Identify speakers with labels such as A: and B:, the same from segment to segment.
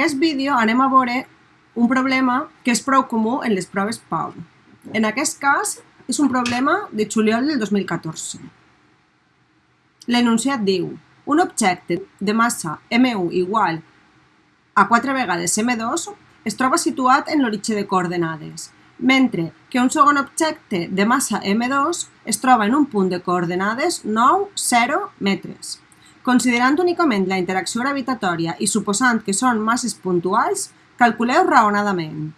A: aquest vídeo anem a veure un problema que és prou comú en les proves PAU. En aquest cas, és un problema de juliol del 2014. L'enunciat diu un objecte de massa M1 igual a 4 vegades M2 es troba situat en l'origen de coordenades, mentre que un segon objecte de massa M2 es troba en un punt de coordenades 9, 0 metres. Considerant únicament la interacció gravitatòria i suposant que són masses puntuals, calculeu raonadament.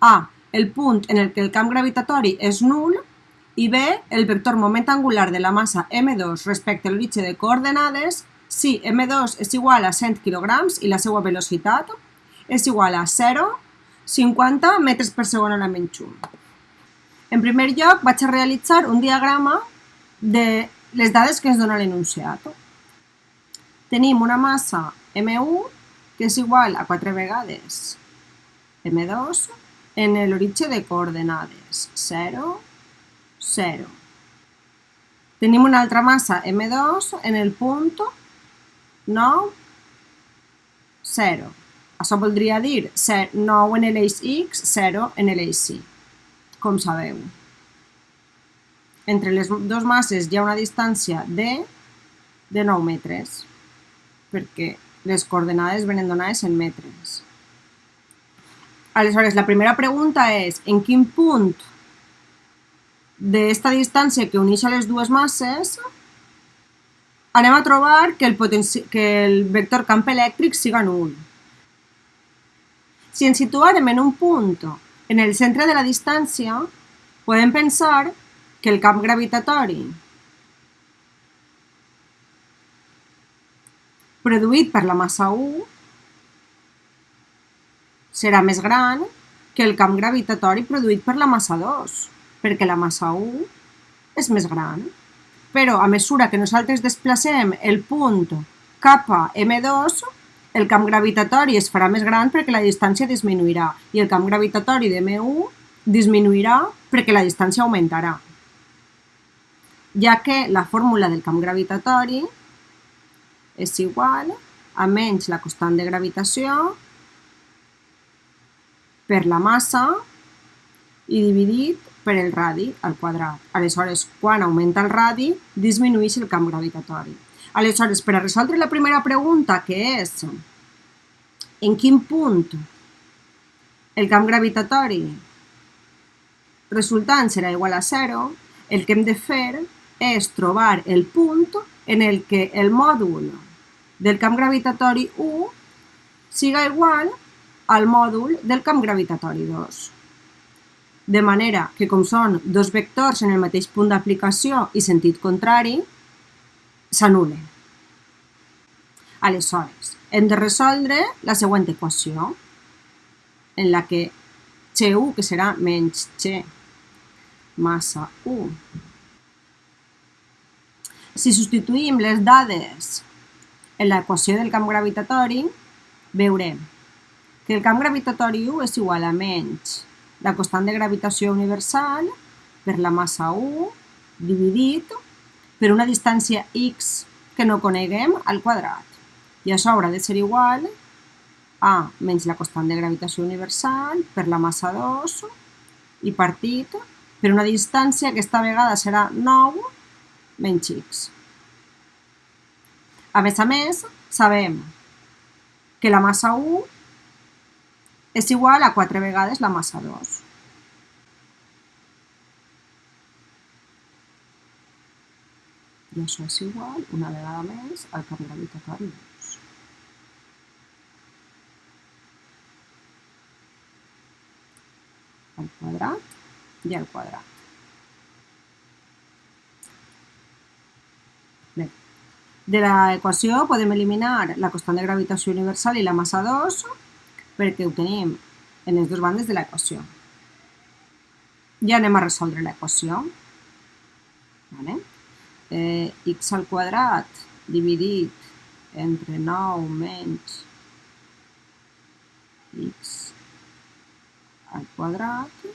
A: A. El punt en el que el camp gravitatori és nul i B. El vector moment angular de la massa m2 respecte a l'origen de coordenades si m2 és igual a 100 kg i la seva velocitat és igual a 0,50 metres per segon a la menys 1. En primer lloc, vaig a realitzar un diagrama de les dades que ens dona l'enunciat tenim una massa M1 que és igual a 4 vegades M2 en l'origen de coordenades 0, 0. Tenim una altra massa M2 en el punt 9, 0. Això voldria dir 9 en l'eix X, 0 en l'eix Y, com sabeu. Entre les dues masses hi ha una distància de, de 9 metres perquè les coordenades venen donades en metres. Aleshores, la primera pregunta és en quin punt d'esta distància que uneix les dues masses anem a trobar que el, que el vector camp elèctric siga nul. Si ens situarem en un punt en el centre de la distància, podem pensar que el camp gravitatori produït per la massa 1 serà més gran que el camp gravitatori produït per la massa 2, perquè la massa 1 és més gran. Però a mesura que nosaltres desplacem el punt cap a M2, el camp gravitatori es farà més gran perquè la distància disminuirà i el camp gravitatori de M1 disminuirà perquè la distància augmentarà, ja que la fórmula del camp gravitatori és igual a menys la constant de gravitació per la massa i dividit per el radi al quadrat. Aleshores, quan augmenta el radi, disminueix el camp gravitatori. Aleshores, per a resoldre la primera pregunta, que és en quin punt el camp gravitatori resultant serà igual a 0, el que hem de fer és trobar el punt en el que el mòdul del camp gravitatori 1 siga igual al mòdul del camp gravitatori 2. De manera que, com són dos vectors en el mateix punt d'aplicació i sentit contrari, s'anulen. Aleshores, hem de resoldre la següent equació, en la que X1, que serà menys X massa 1, si substituïm les dades en l'equació del camp gravitatori, veurem que el camp gravitatori 1 és igual a menys la constant de gravitació universal per la massa 1 dividit per una distància x que no coneguem al quadrat. I això haurà de ser igual a menys la constant de gravitació universal per la massa 2 i partit per una distància que aquesta vegada serà 9 menys x. A més a més, sabem que la massa 1 és igual a 4 vegades la massa 2. I això és igual, una vegada més, al camp gravitatori 2. Al quadrat i al quadrat. Bé, de l'equació podem eliminar la constant de gravitació universal i la massa 2 perquè ho tenim en les dues bandes de l'equació. Ja anem a resoldre l'equació. Vale? Eh, x al quadrat dividit entre 9 menys x al quadrat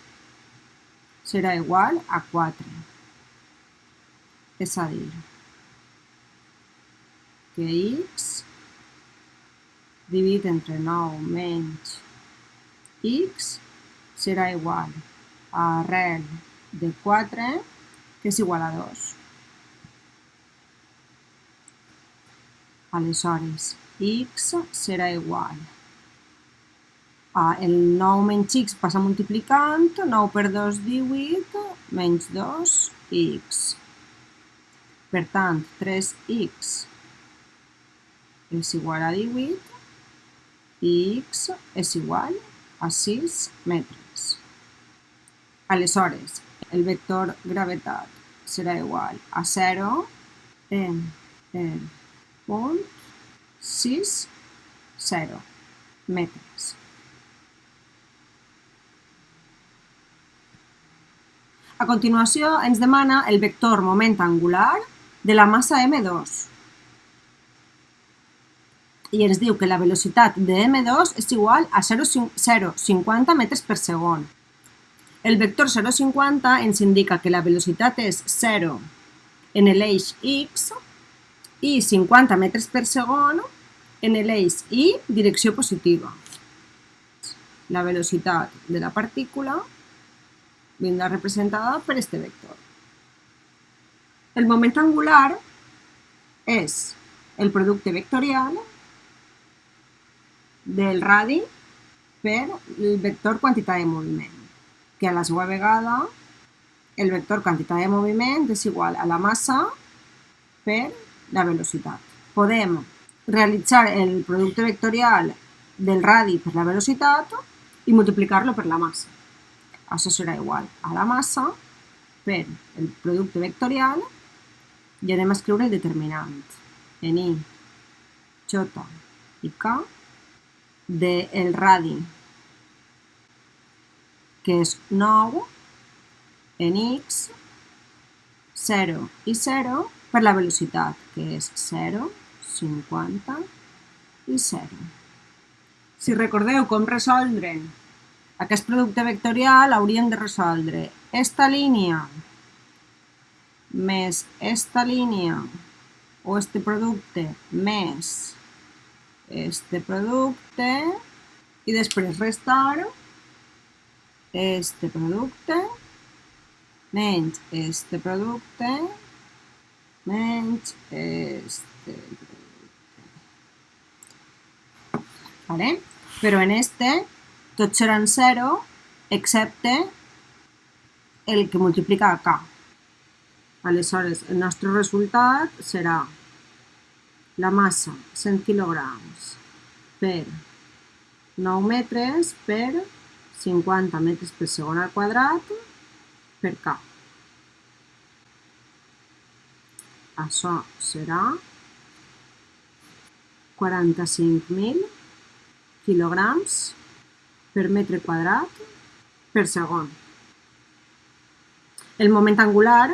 A: serà igual a 4. És a dir, que x dividit entre 9 menys x serà igual a arrel de 4 que és igual a 2. Aleshores, x serà igual a el 9 menys x passa multiplicant, 9 per 2, 18, menys 2, x. Per tant, 3x és igual a 18 i x és igual a 6 metres. Aleshores, el vector gravetat serà igual a 0 en el punt 6, 0 metres. A continuació, ens demana el vector moment angular de la massa M2. I ens diu que la velocitat de M2 és igual a 0,50 metres per segon. El vector 0,50 ens indica que la velocitat és 0 en l'eix X i 50 metres per segon en l'eix Y, direcció positiva. La velocitat de la partícula vindrà representada per este vector. El moment angular és el producte vectorial del radi per el vector quantitat de moviment, que a la seva vegada el vector quantitat de moviment és igual a la massa per la velocitat. Podem realitzar el producte vectorial del radi per la velocitat i multiplicar-lo per la massa. Això serà igual a la massa per el producte vectorial i anem a escriure el determinant en i, j i k del radi que és 9 en x 0 i 0 per la velocitat que és 0, 50 i 0. Si recordeu com resoldre aquest producte vectorial hauríem de resoldre esta línia més esta línia o este producte més este producte i després restar este producte menys este producte menys este producte. ¿Vale? Però en este tots seran 0 excepte el que multiplica k. Aleshores, el nostre resultat serà la massa 100 kg per 9 metres per 50 metres per segon al quadrat per K. Això serà 45.000 quilograms per metre quadrat per segon. El moment angular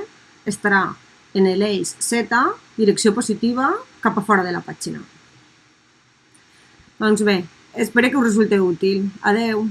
A: estarà en l'eix Z, direcció positiva, cap a fora de la pàgina. Doncs bé, espero que us resulti útil. Adeu!